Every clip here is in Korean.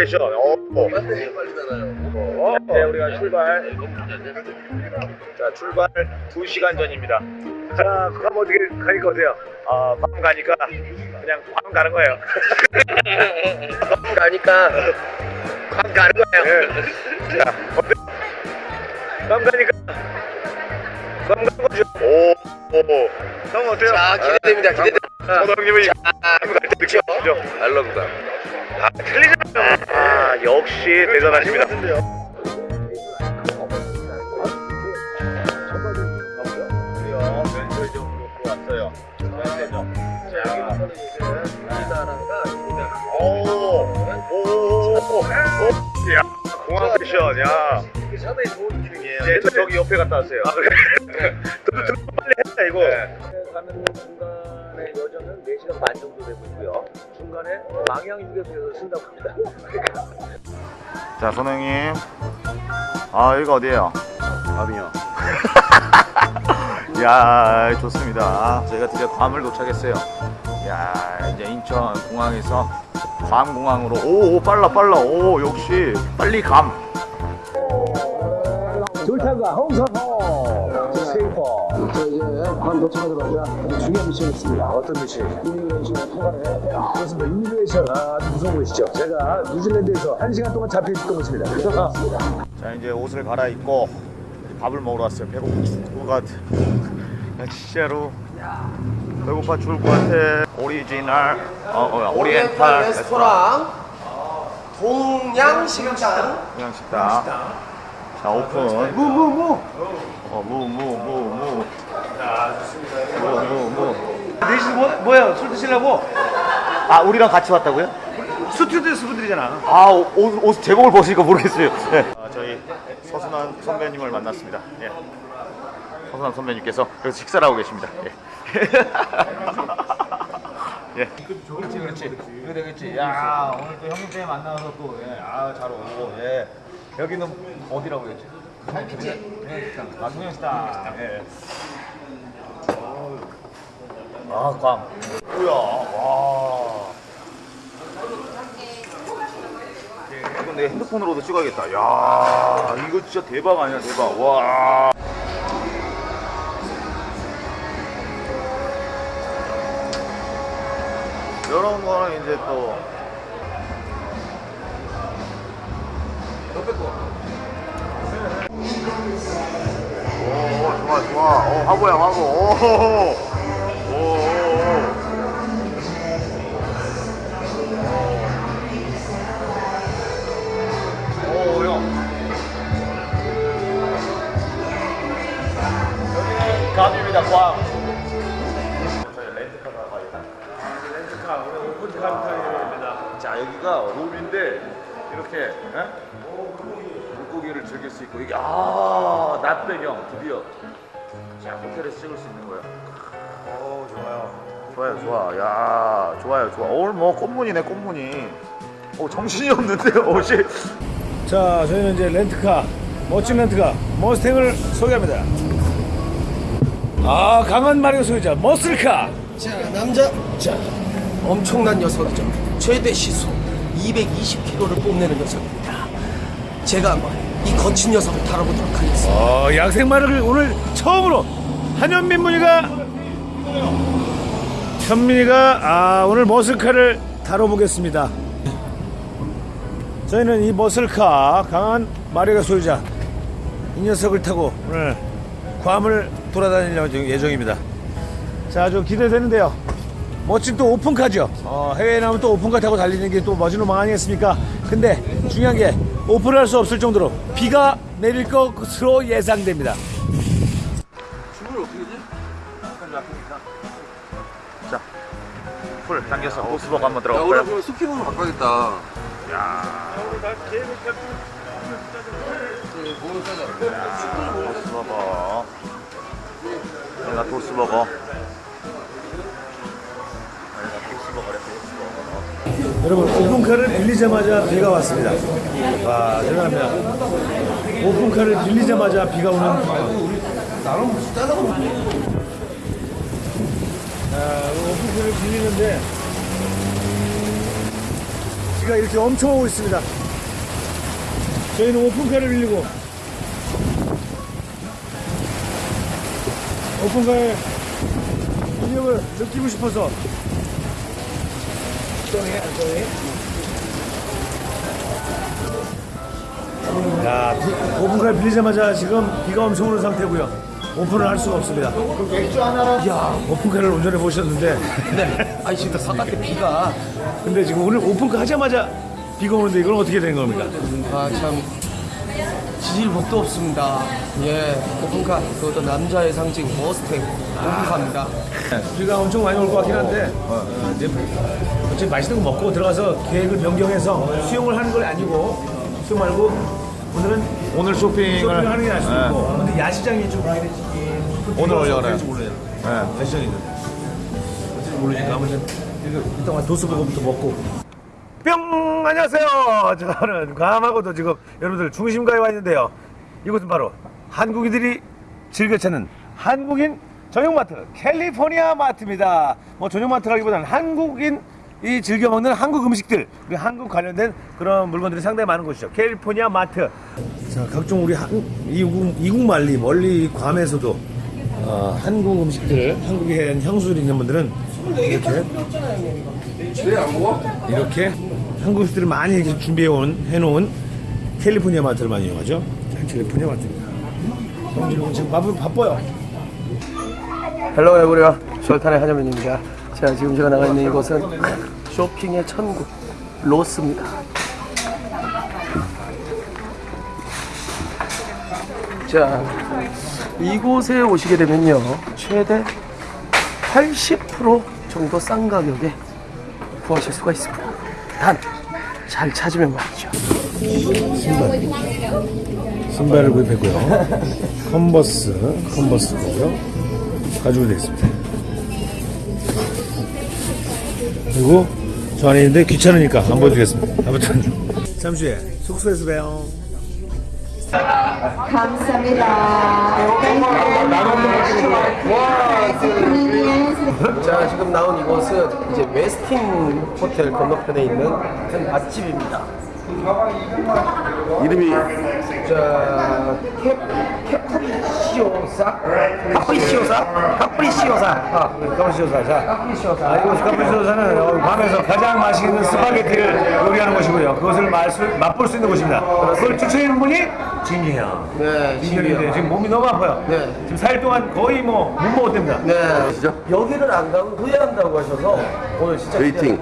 패션. 어, 어. 어, 네, 우리가 출발. 자, 출발 2시간 전입니다. 자, 그럼 어떻게 가니까 어때요? 아, 괌 가니까 그냥 괌 가는 거예요. 가니까 괌 가는 거예요. 예. 자, 어때? 괌 가니까 괌 가는 거죠. 오, 오. 형 어때요? 자 기대됩니다 기대됩니다 서동님은 괌갈때 느껴지죠? 알럽다 아, 틀리잖아요. 아, 역시 대단하십니다. 야, 공항 패션, 야. 상당히 좋은 기능이에요 예, 저 저기 옆에 갔다 왔어요. 아, 그래? 너 들어 빨리 했다 이거. 가면 중간에 여정은 4시간 반 정도 되고 있고요. 중간에 망향 휴게소에서 쓴다고 합니다. 자, 선생님. 아, 여기가 어디예요? 밤이요. 야 좋습니다. 저희가 드디어 괌을 도착했어요. 야 이제 인천 공항에서 괌 공항으로. 오, 오 빨라 빨라. 오 역시 빨리 감 홍선호 세이퍼 괌 도착하자마자 중요한 미션이 있습니다. 어떤 미션? immigration 통과를 해야 돼요. 그렇습니다. immigration 아, 아주 무서운 곳이죠? 제가 뉴질랜드에서 한시간 동안 잡혀있던 곳입니다. 자 이제 옷을 갈아입고 밥을 먹으러 왔어요. 배고파 죽을 것 같아. 야, 진짜로 배고파 죽을 것 같아. 오리지널 어, 어 오리엔탈 레스토랑. 동양 식당. 그냥 식당. 자 오픈. 무무무. 어무무무무 무무무 내신 뭐, 뭐예요? 술 드시려고? 아 우리랑 같이 왔다고요? 스튜디오스 분들이잖아. 아, 옷, 옷 제목을 보시니까 모르겠어요. 네. 아, 저희 서순환 선배님을 만났습니다. 예. 서순환 선배님께서 여기서 식사를 하고 계십니다. 예. 예. 그렇지, 그렇지. 이거 되겠지. 야, 오늘 또 형님 때문에 만나서 또, 예, 아, 잘 오고, 예. 여기는 어디라고 그랬지? 동양식당. 아, 동양식당. 예. 아, 꽝. 뭐야, 와. 예, 이건 내 핸드폰으로도 찍어야겠다. 야, 이거 진짜 대박 아니야, 대박. 와. 이런 거는 이제 또 오, 좋아, 좋아. 오, 화보야, 화보. 오, 오, 감입니다, 꽝. 저희 렌트카가 가요. 렌트카, 오늘 오픈 카운터입니다. 자 여기가 룸인데 이렇게 예? 물고기를 즐길 수 있고 이게 아 낮배경 드디어 자 호텔에서 찍을 수 있는 거예요. 오 좋아요. 좋아요 좋아 야 좋아요 좋아 오늘 뭐 꽃무늬네 꽃무늬. 오 정신이 없는데 옷이. 자 저희는 이제 렌트카 멋진 렌트카 머스탱을 소개합니다 아 강한 마리오 소유자 머슬카. 자 남자. 자 엄청난 녀석이죠. 최대 시속 220km를 뽐내는 녀석입니다 제가 한번 이 거친 녀석을 다뤄보도록 하겠습니다. 어, 양생마를 오늘 처음으로 한현민 문희가 현민이가 아, 오늘 머슬카를 다뤄보겠습니다. 저희는 이 머슬카 강한 마리가 소유자 이 녀석을 타고 오늘 괌을 돌아다닐 예정입니다. 자, 아주 기대되는데요. 멋진 또 오픈카죠. 어, 해외에 나오면 또 오픈카 타고 달리는 게 또 멋진 로망 아니겠습니까? 근데 중요한 게 오픈할 수 없을 정도로 비가 내릴 것으로 예상됩니다. 자, 풀 당겨서 호스버거 한번 야, 들어갈까요? 오늘 스피으로 바꿔야겠다. 내가 도스버거. 내가 도스버거래 도스 버거. 여러분 오픈카를 빌리자마자 비가 왔습니다. 와 대단합니다. 오픈카를 빌리자마자 비가 오는 상황. 자, 오픈카를 빌리는데 비가 이렇게 엄청 오고 있습니다. 저희는 오픈카를 빌리고 오픈카의 위력을 느끼고 싶어서 야, 비- 오픈카를 빌리자마자 지금 비가 엄청 오는 상태고요. 오픈을 할 수가 없습니다. 야, 오픈카를 운전해 보셨는데, 네. 아니 지금 바깥에 비가 근데 지금 오늘 오픈카 하자마자 비가 오는데 이건 어떻게 된 겁니까? 아참 지질복도 없습니다. 예, 오픈카 그것도 남자의 상징 머스탱 오픈카입니다. 비가 엄청 많이 올 것 같긴 한데, 어, 이제 어차피 맛있는 거 먹고 들어가서 계획을 변경해서 수영을 하는 건 아니고, 수영 말고 오늘은 오늘 쇼핑을 하는 게 나을 수도 네. 있고, 근데 야시장이 좀 오늘. 몰라요. 네. 야시장이. 어찌 모르니까 아무튼 이거 이따가 도스버거부터 먹고 뿅! 안녕하세요. 저는 괌하고도 지금 여러분들 중심가에 와 있는데요. 이곳은 바로 한국인들이 즐겨 찾는 한국인 전용마트 캘리포니아 마트입니다. 뭐 전용마트라기보다는 한국인 이 즐겨 먹는 한국 음식들 그리고 한국 관련된 그런 물건들이 상당히 많은 곳이죠. 캘리포니아 마트. 자 각종 우리 한, 이국, 이국 말리 멀리 괌에서도 어, 한국 음식들을 한국에 향수들이 있는 분들은 이렇게 이렇게 한국 음식들을 많이 이렇게 준비해온 해놓은 캘리포니아 마트를 많이 이용하죠. 자, 캘리포니아 마트입니다. 형님은 지금 바쁘, 바빠요. Hello everyone 절탄의 한여민입니다. 자, 지금 제가 나가 있는 이곳은 쇼핑의 천국 로스입니다. 자, 이곳에 오시게 되면요, 최대 80% 정도 싼 가격에 구하실 수가 있습니다. 단, 잘 찾으면 말이죠. 신발을 구입했고요. 컨버스, 컨버스 거고요. 가지고 되어 있습니다. 그리고 저 안에 있는데 귀찮으니까 안 보여드리겠습니다. 아무튼 잠시 후에 숙소에서 봬요. 자, 지금 나온 이곳은 이제 웨스틴 호텔 건너편에 있는 한 맛집입니다. 이름이 자, 캐, 캐프리시오사? 카프리시오사? 카프리시오사. 아, 카프리시오사. 자, 카프리시오사. 아, 이곳 카프리시오사는 어, 괌에서 가장 맛있는 스파게티를 요리하는 곳이고요. 그것을 맛, 맛볼 수 있는 곳입니다. 그걸 추천해준 분이 진이 형. 네, 진이. 형인데 지금 몸이 너무 아파요. 네. 지금 4일 동안 거의 뭐 못 먹었답니다. 네. 여기를 안 가고 후회한다고 하셔서 오늘 진짜 waiting.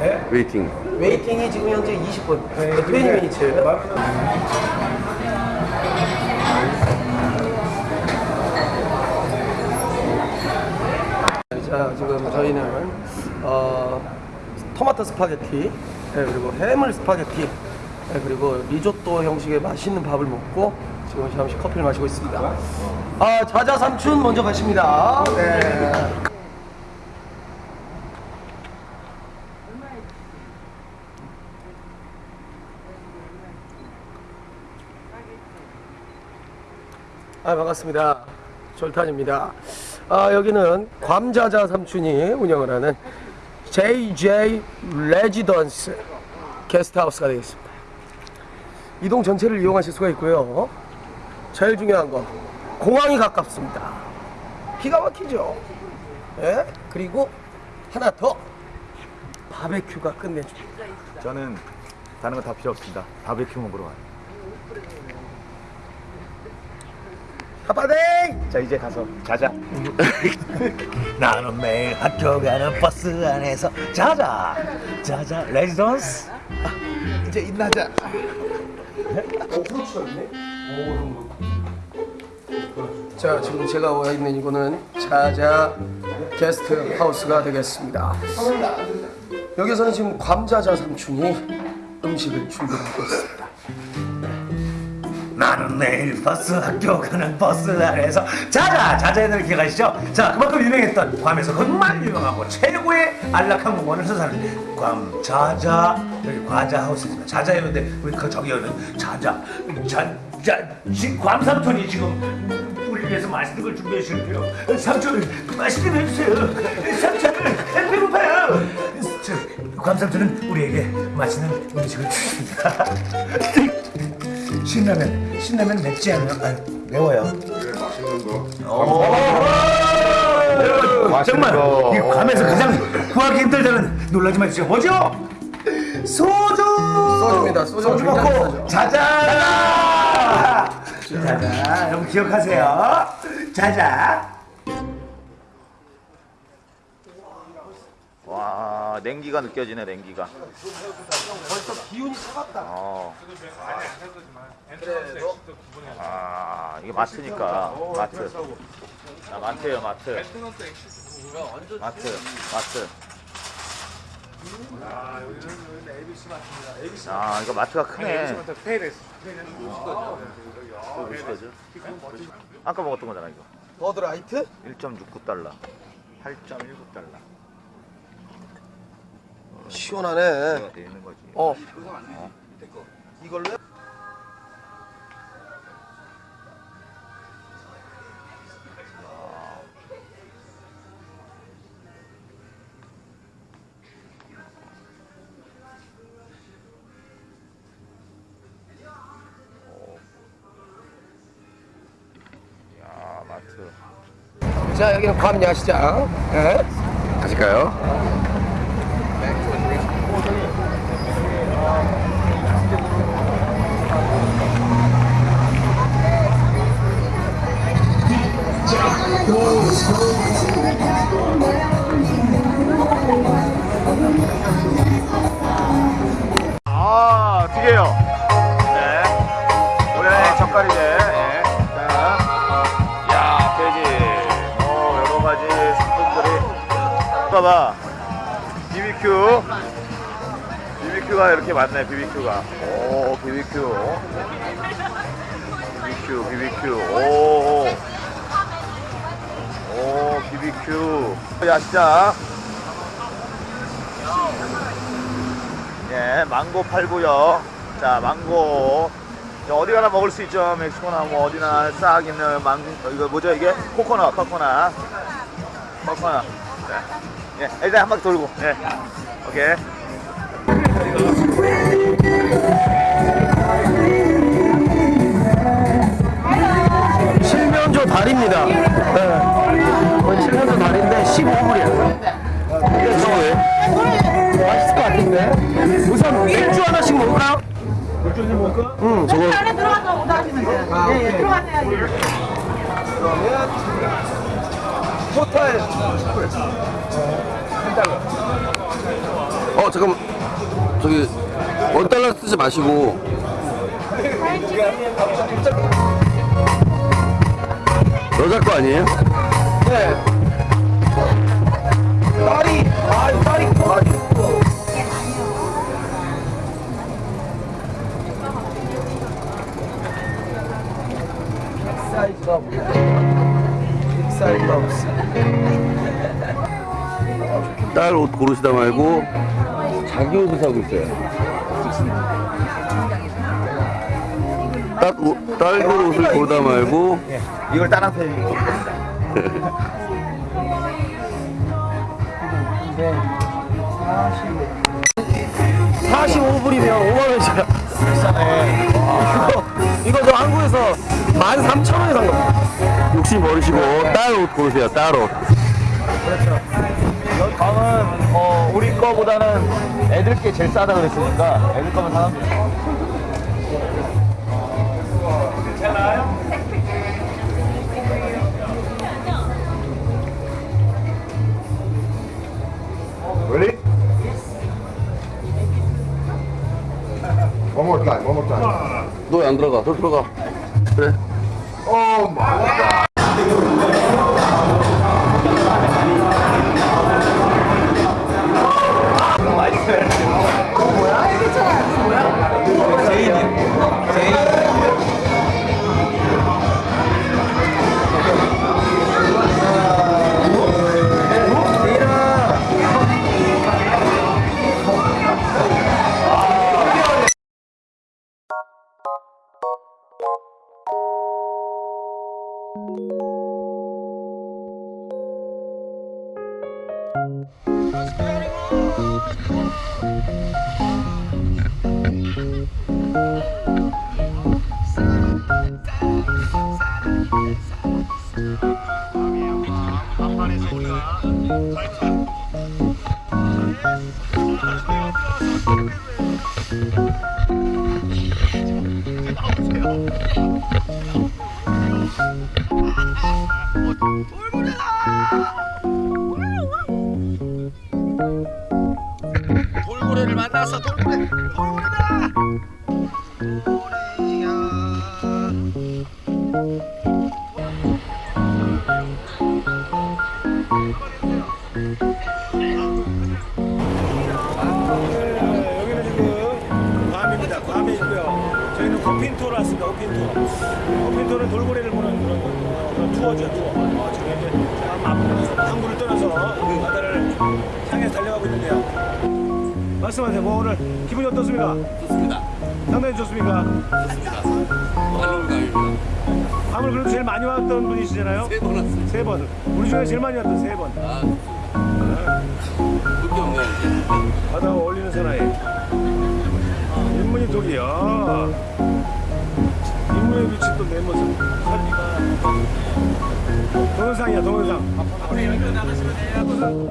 네? Waiting. Waiting이 지금 현재 20분. 네, 20 minutes. 자, 지금 저희는 어, 토마토 스파게티, 네, 그리고 해물 스파게티, 네, 그리고 리조또 형식의 맛있는 밥을 먹고 지금 잠시 커피를 마시고 있습니다. 아, 자자 삼촌 먼저 가십니다. 네. 아, 반갑습니다. 졸탄입니다. 아, 여기는 괌자자 삼촌이 운영을 하는 JJ 레지던스 게스트하우스가 되겠습니다. 이동 전체를 이용하실 수가 있고요. 제일 중요한 거 공항이 가깝습니다. 기가 막히죠. 예? 그리고 하나 더 바베큐가 끝내줍니다. 저는 다른 거 다 필요 없습니다. 바베큐 먹으러 와요. 아빠네! 자 이제 가서 자자. 나는 매일 학교 가는 버스 안에서 자자 자자 레지던스 이제 인나자. 오, 후추가 있네. 오, 자 지금 제가 와 있는 이거는 자자 게스트 하우스가 되겠습니다. 여기서는 지금 괌자자 삼촌이 음식을 준비하고 있습니다. 나는 내일 버스 학교 가는 버스 안에서 자자 자자애들 기억하시죠? 자 그만큼 유명했던 괌에서 정말 유명하고 최고의 안락한 공원을 선사하는 괌 자자 여기 과자 하우스입니다. 자자였는데 우리 그 저기 여는 자자 자자 괌 삼촌이 지금 우리 위해서 맛있는 걸 준비해 주실게요. 삼촌 맛있게 해주세요. 삼촌 배고파요. 저 괌 삼촌은 우리에게 맛있는 음식을 주십니다. 신라면 신라면 맵지 않아요? 아유, 매워요. 여러분 정말 이 괌에서 가장 구하기 힘들다는 놀라지 마시죠. 뭐죠? 소주. 소주입니다. 소주 굉장히 먹고. 자자. 자자. 여러분 기억하세요. 자자. 와 냉기가 느껴지네 냉기가. 벌써 기운이 차갑다. 어. 아 이게 마트니까 마트. 아 마트예요 마트. 마트 마트. 아 이거 마트가 크네. 이거 몇 시까지? 아까 먹었던 거잖아 이거. 버드라이트? 1.69달러. 8.19달러. 시원하네. 거지. 어. 이걸로? 야 마트. 자 여기는 괌 야시장. 예. 가실까요? 아, 두 개요. 네. 올해 젓갈이네. 예. 자. 야, 돼지. 어, 여러 가지 상품들이. 봐봐. BBQ. BBQ가 이렇게 많네, BBQ가. 오, BBQ. BBQ, BBQ. 오. 오, BBQ. 야시장. 예, 망고 팔고요. 자, 망고. 자, 어디 가나 먹을 수 있죠. 멕시코나 뭐 어디나 싹 있는 망, 어, 이거 뭐죠 이게? 코코넛, 코코넛. 코코넛. 네. 예, 일단 한 바퀴 돌고. 예. 오케이. 칠면조 다리입니다. 네. 우선 맥주 하나씩 먹을까요? 맥주 좀 먹을까? 응, 저거. 안에 들어가서 오다 하시면 돼요. 아, 예. 예, 들어가셔야지. 그러면 토탈 어 잠깐 저기 원 달러 쓰지 마시고 여자 거 아니에요? 네. 딸이, 아, 딸이, 딸이. 사 이즈가 없네. 빅 사이즈가 없어. 딸옷 고르시다 말고 자기 옷을 사고 있어요. 딸, 옷, 딸 옷을 고르다 말고 이걸 따라 펴. 45불이면 5만원이잖아. 비싸네. 이거, 이거 저 한국에서 13,000원에 산 겁니다. 욕심 버리시고 딸옷 고르세요. 딸 옷. 여기 감은 어, 우리 거보다는 애들 게 제일 싸다 그랬으니까 애들 거만 사면 돼. Ready? One more time, one more time. 너안 들어가. 너 들어가. 그래. Oh 돌고래를 만나서 돌고래 호핀토로 왔습니다. 호핀토. 호핀토는 돌고래를 보는 그런, 어, 그런 투어죠. 투어. 어, 지금 이제 제가 앞 항구를 떠나서 그 바다를 향해 달려가고 있는데요. 말씀하세요. 뭐 오늘 기분이 어떻습니까? 좋습니다. 상당히 좋습니까? 할로우감입니다. 괌을 그래도 제일 많이 왔던 분이시잖아요. 세 번 왔습니다. 세 번. 우리 중에 제일 많이 왔던 세 번. 아, 없네요, 이제. 바다와 어울리는 사나이. 저기야 인물에 비친 내 모습 동영상이야 동영상 앞으로 여기로 나가시면 돼요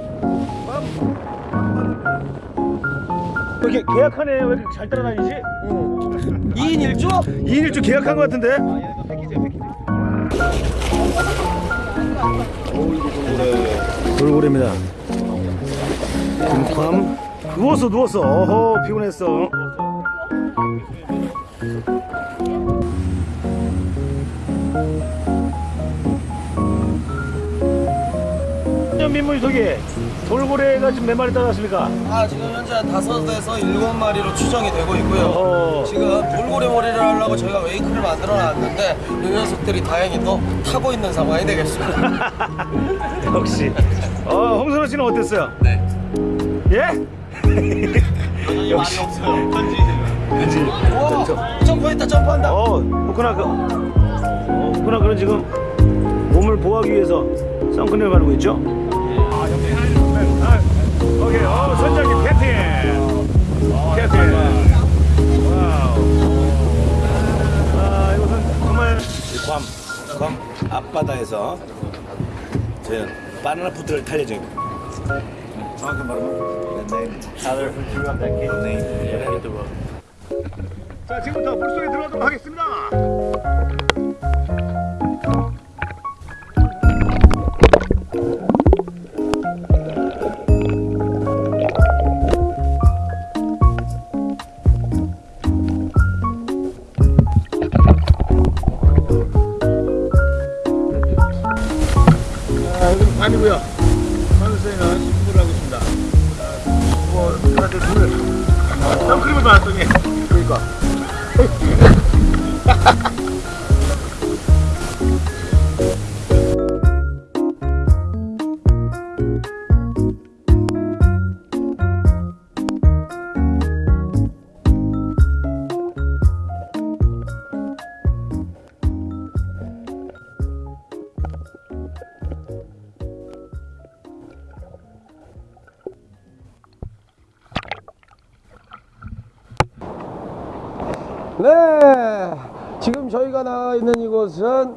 왜 이렇게 계약하네 왜 이렇게 잘 따라다니지? 응. 2인 1조? 2인 1조 계약한 것 같은데? 아, 예, 패키지야 돌고래입니다. 금캄 누웠어 누웠어 어허 피곤했어 민물이 저기 돌고래가 지금 몇 마리 따랐습니까? 아 지금 현재 한 다섯에서 일곱 마리로 추정이 되고 있고요 어. 지금 돌고래 머리를 하려고 저희가 웨이크를 만들어 놨는데 이 녀석들이 다행히 또 타고 있는 상황이 되겠습니다 역시. 어 홍선호 씨는 어땠어요? 네. 예? 역시. 오 점프했다 점프한다 어, 호크나 그, 어, 호크나 그는 지금 몸을 보호하기 위해서 선크림을 바르고 있죠? 아, 오케이, 어, 선장님 captain, captain. Wow. 아, 이것은 정말 괌, 괌 앞바다에서 저희는 바나나 보트를 탈 예정입니다. 정확한 자, 지금부터 물속에 들어가도록 하겠습니다. 저희가 나와 있는 이곳은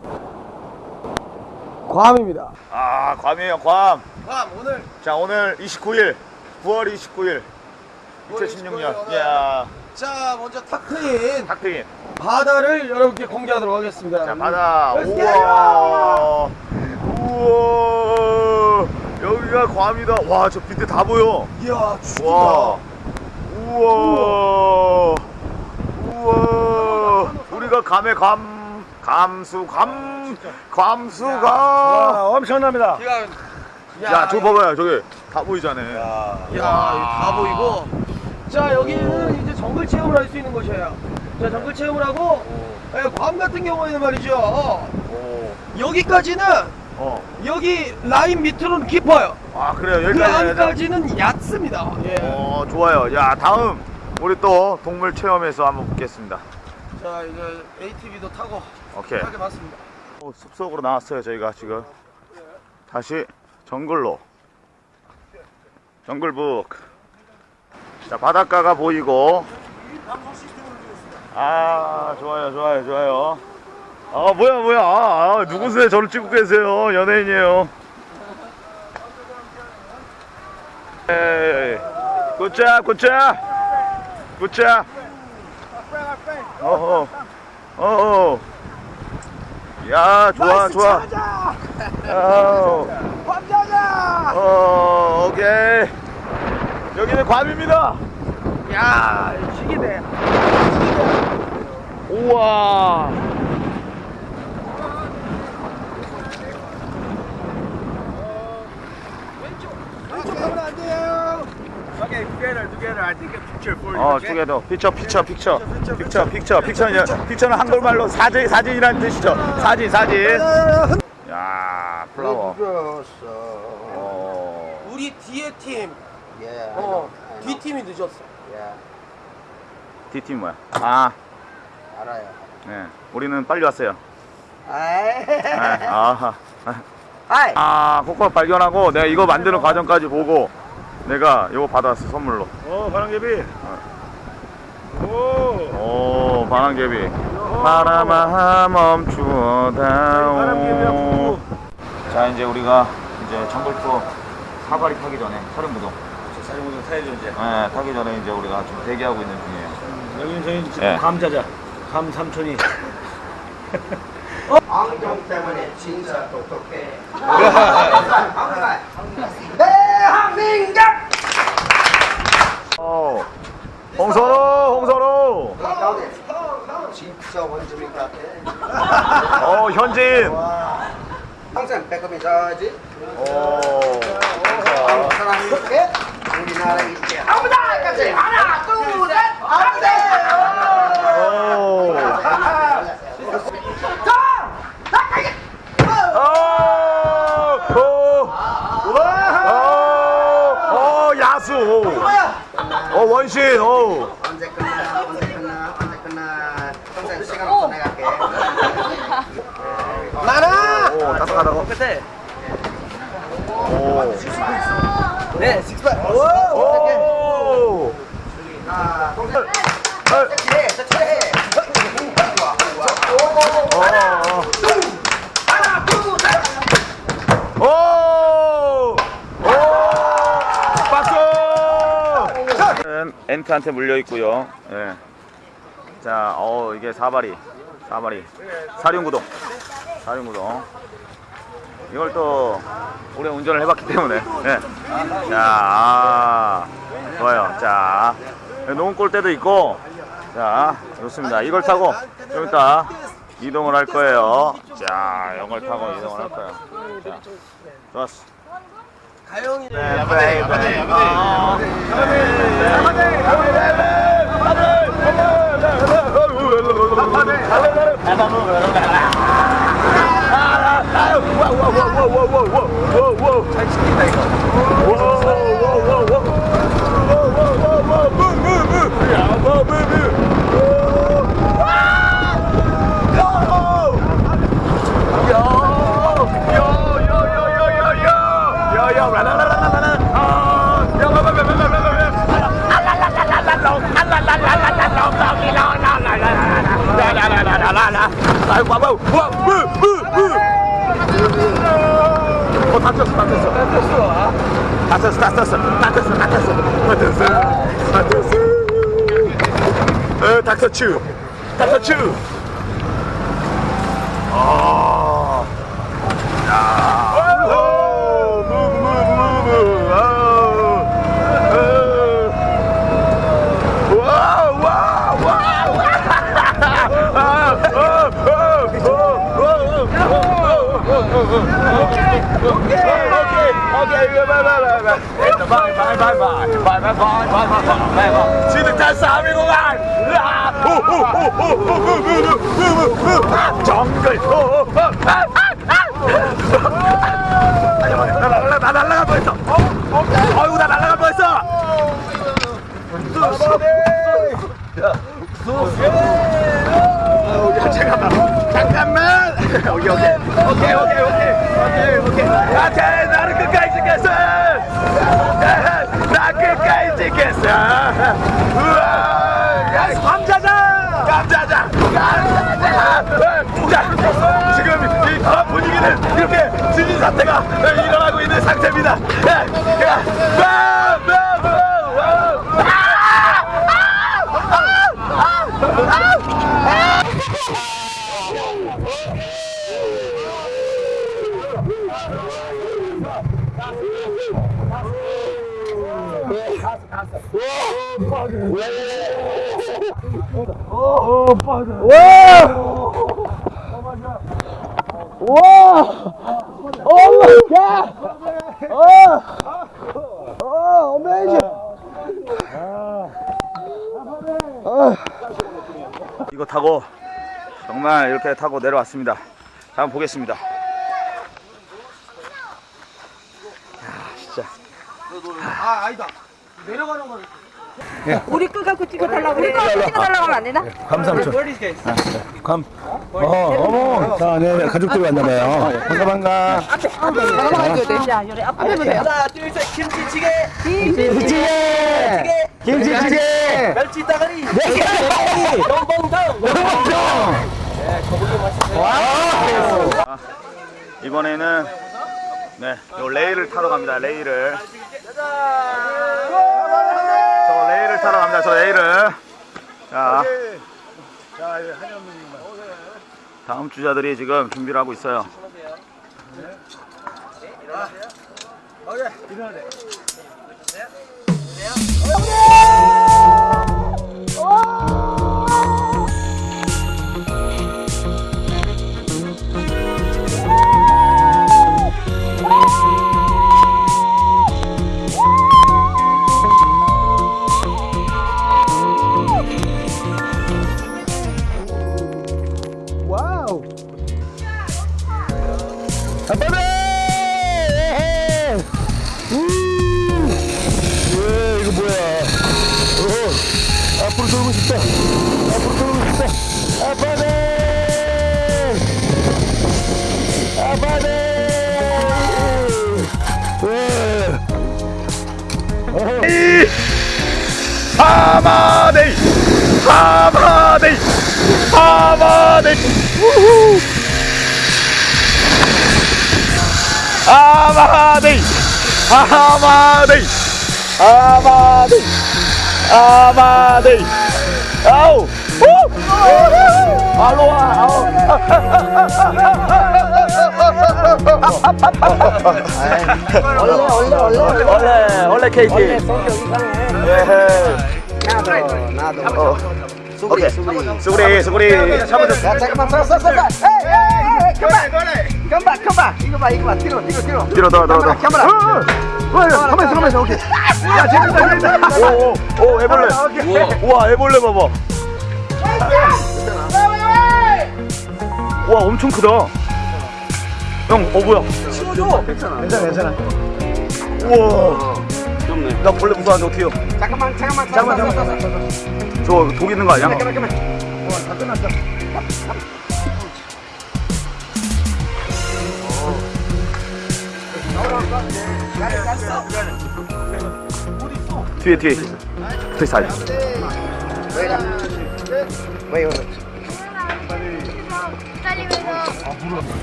괌입니다 아, 괌이에요, 괌. 괌 오늘 자, 오늘 29일, 9월 29일, 2016년. 이야, 자 먼저 탁 트인 탁트인. 바다를 여러분께 공개하도록 하겠습니다 자, 바다. 우와. 우와. 여기가 괌이다. 와, 저 밑에 다 보여. 이야 죽인다 와. 우와. 우와. 감의 감, 감수, 감, 감수가. 와, 엄청납니다. 야, 야, 저거 봐봐요. 저기 다 보이잖아요. 야, 이거 다 보이고. 자, 여기는 이제 정글 체험을 할 수 있는 곳이에요. 자, 정글 체험을 하고, 예, 괌 같은 경우에는 말이죠. 어, 오. 여기까지는, 어. 여기 라인 밑으로는 깊어요. 아, 그래요. 그 여기까지. 돼. 안까지는 얕습니다. 예. 어, 좋아요. 야, 다음 우리 또 동물 체험에서 한번 뵙겠습니다. 자, 이제 ATV도 타고, 오케이. 하게 봤습니다. 어, 숲속으로 나왔어요 저희가 지금. 다시 정글로. 정글북. 자 바닷가가 보이고. 아 좋아요 좋아요 좋아요. 아 뭐야 뭐야. 아, 아, 누구세요? 저를 찍고 계세요? 연예인이에요. 에이 굿잡 굿잡. 굿잡 어허. 어허. 야 좋아 좋아. 아우. 어 오케이. 여기는 괌입니다. 야, 시기네. 우와 Okay, together, together. I take a picture for you. 어 투게더 피처 피처 피처 피처 피처 피처는 피처는 한글말로 사진 사진이라는 뜻이죠. 사진 사진. 야 플라워. 어. 우리 뒤에 팀, Yeah, I 어, 뒤. 팀이 늦었어. Yeah, D팀 뭐야? 아. 알아요. 네. 우리는 빨리 왔어요. 아이, 네. 아하. 하이. 아 코코아 발견하고 내가 이거 만드는 과정까지 보고 내가 이거 받아왔어 선물로 어 바람개비. 오. 오 바람개비 바람아 멈추어다오. 자 이제 우리가 이제 정글 투어 사발이 타기 전에 사륜부동 사진모좀 타야죠 이제. 네, 타기 전에 이제 우리가 좀 대기하고 있는 중이에요 여기는 저희 지금 예. 감자자. 감 삼촌이. 안경 때문에 진짜 똑똑해. 대한민국! 어, 홍선호 홍선호 진짜 원주민 같아. 어 현진 항상 백업이 져야지. 오 한국 사람이 이렇게 우리나라 이렇게 아무나 같이 하나 둘셋 안돼. 오. 오! 오! 오! 오! 야수! 오! 원신! 오! 언제 끝나 언제 끝나 언제 끝나 평생 시간 없어 내가 할게. 나나! 오! 따뜻하다고? 끝에. 오! 네, 식스팩. 오! 오! 아, 동생. 어, 해, 저 해. 어. 오! 오! 박수! 엔트한테 물려 있고요. 예. 자, 어 이게 사바리, 사바리, 사륜구동, 사륜구동. 이걸 또 오래 운전을 해봤기 때문에. 예. 자, 아, 좋아요. 자, 농골대도 있고. 자, 좋습니다. 이걸 타고 좀 이따 이동을 할 거예요. 자, 이걸 타고 이동을 할 거예요. 자, 좋았어. 가영이 야바데 야바데 야바데 야바데 잘 시킨다 이거. lá lá lá lá quá bâu quá bự bự bự Ô, tá tenso, tá tenso. Tá tenso, ó. Tá tenso, tá tenso, tá tenso, tá tenso. Tá tenso, tá tenso. 어, 닥터츄. 닥터츄. 아. 야. 바이바이바이바이. 바이바이바이바이. 바이바이바이바이. 지금 다 싸움이구만. 아, 정글. 아, 아, 아. 나 날라, 나 날라갈 뻔했어. 어, 어이구, 나 날라갈 뻔했어. 야, 잠깐만. 잠깐만. 오케이 오케이 오케이 오케이 오케이 오케이 오케이 나를 끝까지 지켰어 나 지켰어? 우와 야 감자자 감자자 자 지금 이 어, 분위기는 이렇게 지진 사태가 일어나고 있는 상태입니다. 야, 야, 와, 와, 와, 와. 이거 타고 정말 이렇게 타고 내려왔습니다. 자, 한번 보겠습니다. 야, 진짜. 우리 거 갖고 찍어달라고 우리 거 갖고 찍어달라고 하면 안 되나? 감사합니다. 감. 어, 어머. 자, 네, 네, 가족들이 왔나봐요. 반가, 반가. 야, 요래 앞에 보면 돼요. 하나 둘셋 김치찌개 김치찌개. 김치찌개! 멸치 따가리 영봉정 이번에는 네, 요 레일을 타러 갑니다. 레일을. 저 레일을 타러 갑니다. 저 레일을. 자. 다음 주자들이 지금 준비를 하고 있어요. 아빠네! 하마데이! 하마데이! 하마데이! 우후! 하마데이! 하마데이! 하마데이! 하마데이! 아우! 우! 알로하! 나도 나도 어. 오케이. 수구리. 수구리 야 잠깐만 서서 서서 에이 에이 에이 그만. 그만 그만. 이거 봐 이거 봐. 뒤로 뒤로 뒤로. 뒤로 더더 더. 카메라. 가만히 있어 가만히 있어 오케이. 야 재밌다 재밌다. 오오 애벌레 우와 애벌레 봐봐. 와 엄청 크다. 형 어 뭐야? 치워줘. 괜찮아 괜찮아, 괜찮아. 우와 나 벌레 무서워하는데 어떡해요? 잠깐만 잠깐만 잠깐만 잠깐만 저독 있는 거 아니야? 잠깐만 잠깐만. 뒤에 뒤에. 붙어 있어 아직 왜 이거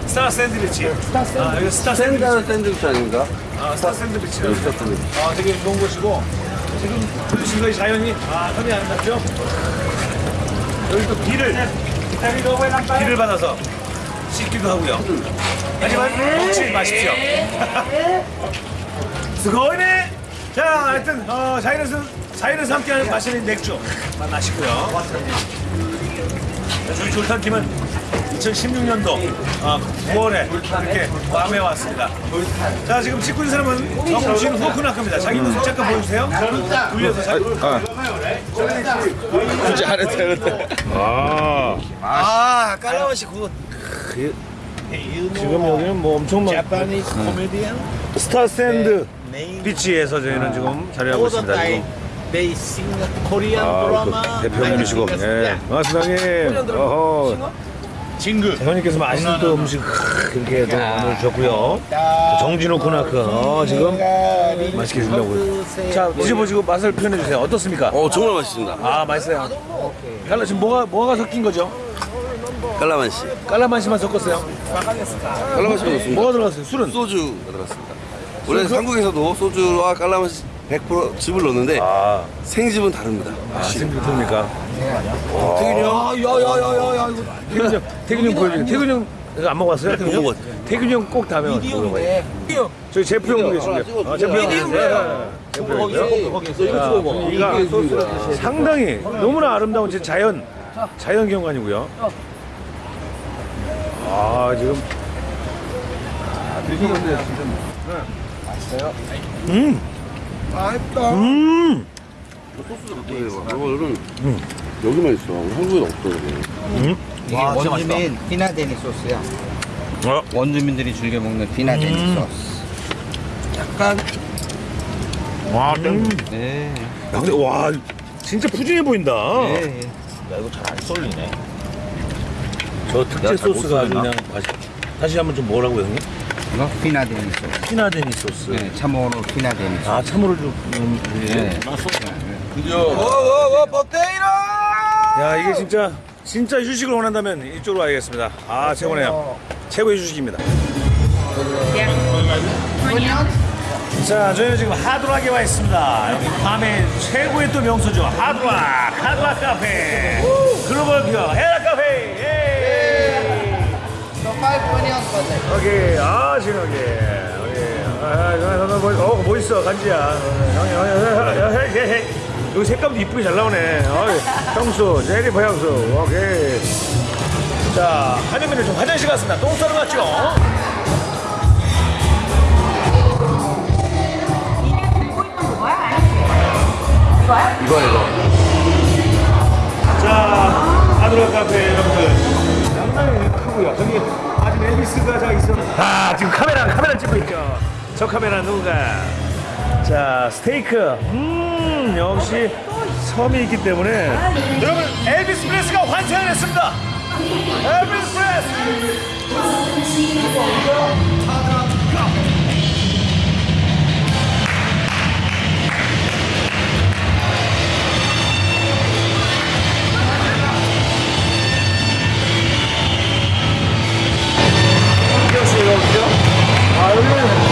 스타 샌드비치. 아, 여기 스타 샌드, 샌드 샌드위치 아닌가? 아, 스타 샌드비치. 아, 되게 좋은 곳이고. 지금 보신 거이 자연이, 아, 선이 안 났죠? 여기 또 비를, 비를 받아서 씻기도 하고요. 하지만 먹지 마십시오. すごいね! 자, 하여튼, 어, 자연에서, 자연에서 함께 마시는 맥주 마시고요. 저희 졸탄 팀은 2016년도 9월에 이렇게 괌에 왔습니다. 자 지금 찍고 있는 사람은 정우진 호크나크입니다. 자기 모습 잠깐 보여주세요. 돌려서 자기. 굳이 안 해도 되는데 아 깔라맛이 굿 지금 여기는 뭐 엄청 많. 자파니스 코미디언. 스타 샌드 비치에서 저희는 지금 자리하고 있습니다. 지금. 베이싱 코리안 아, 드라마 그 대표님이시고. 예. 반갑습니다, 형님. 어허. 진급. 형님께서 맛있는 또 음식 그렇게 또 오늘 주셨고요. 정진호 코나크 어, 지금 맛있게 주려고. 자 드셔보시고 맛을 표현해 주세요. 어떻습니까? 어 정말 맛있습니다. 아 맛있어요. 깔라 지금 뭐가 뭐가 섞인 거죠? 깔라만시. 깔라만시만 섞었어요. 깔라만시가 좋습니다. 뭐가 들어갔어요? 술은? 소주가 들어갔습니다. 원래 한국에서도 소주와 깔라만시 100% 즙을 넣는데 아, 생즙은 다릅니다. 아 생각합니까? 태균이 형? 야야야야야 이거 태균이 형 태균이 형 보여줘. 태균이 형 이거 안 먹어봤어요? 태균이 형? 태균이 형꼭 다음에 먹어봐요. 저희 제프 형 보겠습니다. 아, 제프 형. 네. 제프 형이요. 이가 상당히 너무나 아름다운 제 자연 자연 경관이고요. 아 지금 음. 음. 이거는 여기만 있어. 한국에 없어. 이거. 이게 원주민 피나데니 소스야. 어. 원주민들이 즐겨 먹는 피나데니 소스. 와, 음. 네. 야, 근데 와 진짜 푸짐해 보인다. 네. 야 이거 잘 안 썰리네. 저 특제 소스가 아주? 그냥 맛있. 다시 한번 좀 뭐라고 형님? 이거 피나데니 소스. 피나데니 소스. 네, 참으로 피나데니 소스. 아 참으로 좀. 음, 네. 야 이게 진짜 진짜 휴식을 원한다면 이쪽으로 와야겠습니다. 아 최고네요. 최고의 휴식입니다. 자 저희는 지금 하드락에 와 있습니다. 여기 밤의 최고의 또 명소죠. 하드락, 하드락 카페, 글로벌 기업 헤라 카페. 예. 오케이, 아. 여기. 아, 아, 아, 뭐, 어, 뭐 있어, 간지야. 형이, 형이, 형이, 형이, 형이. 여기 색감도 이쁘게 잘 나오네. 어이, 형수, 제리퍼 형수. 오케이. 자, 한현민은 좀 화장실 갔습니다. 똥 싸러 갔죠? 이거 이거. 자, 아드라 카페 여러분들. 상당히 크고요. 저기 아직 엘비스가 저 있어. 아, 지금 카메라, 카메라 찍고 있죠. 저 카메라 누가? 자, 스테이크. 음, 역시 섬이 있기 때문에. 여러분, 엘비스 프레스가 환생을 했습니다. 엘비스 프레스! 아, 여기는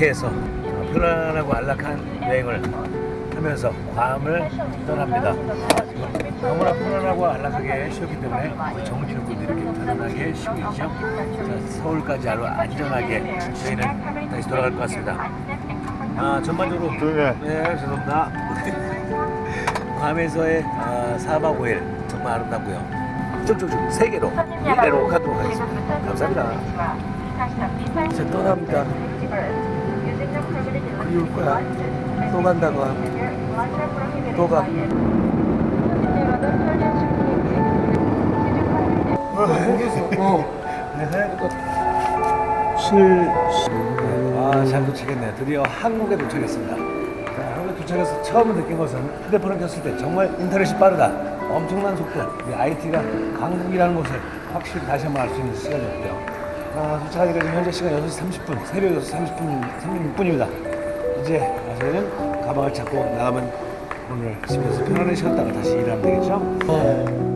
이렇게 해서 편안하고 안락한 여행을 하면서 괌을 떠납니다. 너무나 편안하고 안락하게 쉬었기 때문에 군도 이렇게 편안하게 쉬고 있죠. 자, 서울까지 아주 안전하게 저희는 다시 돌아갈 것 같습니다. 아, 전반적으로 네, 죄송합니다. 괌에서의 아, 4박 5일 정말 아름답고요. 쭉쭉쭉 세 개로 일대로 가도록 하겠습니다. 감사합니다. 이제 떠납니다. 미울 거야. 또 간다고 하고. 또가. 아잘 도착했네요 드디어 한국에 도착했습니다. 자, 한국에 도착해서 처음 느낀 것은 휴대폰을 켰을 때 정말 인터넷이 빠르다. 엄청난 속도. 우리 IT가 강국이라는 것을 확실히 다시 한번 알 수 있는 시간이었고요. 아, 도착하니까 지금 현재 시간 6시 30분 새벽 6시 30분 36분입니다. 이제 가서는 가방을 찾고 나가면 오늘 집에서 편안히 쉬었다가 다시 일하면 되겠죠? 네.